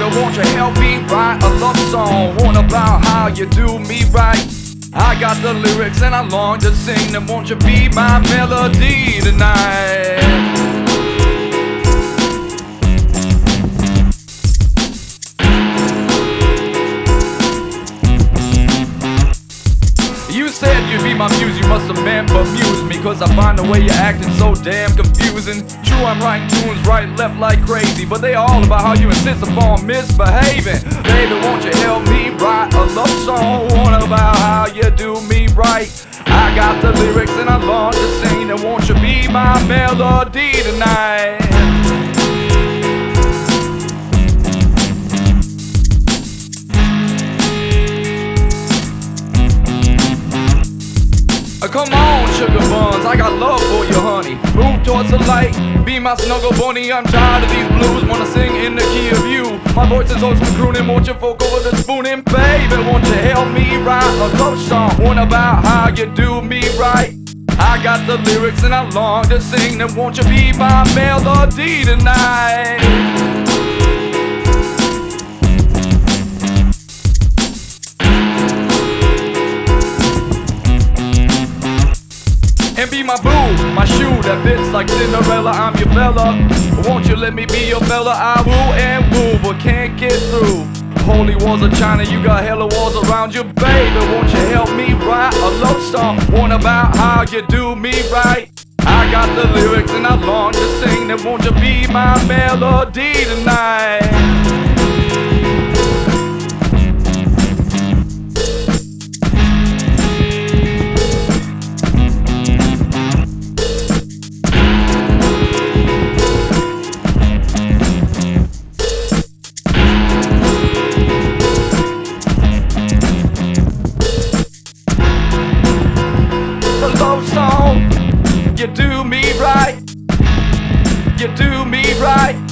you help me write a love song? One about how you do me right. I got the lyrics and I long to sing them. Won't you be my melody tonight? Said you'd be my muse, you must have meant amuse me Cause I find the way you're acting so damn confusing. True, I'm writing tunes right left like crazy But they all about how you insist upon misbehaving. Baby, won't you help me write a love song One about how you do me right? I got the lyrics and I long to sing And won't you be my melody tonight Come on, sugar buns, I got love for you, honey. Move towards the light, be my snuggle bunny. I'm tired of these blues, wanna sing in the key of you. My voice is always crooning, won't you folk over the spooning, baby? Won't you help me write a love song? One about how you do me right. I got the lyrics and I long to sing them. Won't you be my melody tonight? Be my boo, my shoe that fits like Cinderella. I'm your fella. Won't you let me be your fella? I woo and woo, but can't get through. Holy walls of China, you got hella walls around you, baby. Won't you help me write a love song? One about how you do me right. I got the lyrics and I long to sing them. Won't you be my melody tonight? you do me right.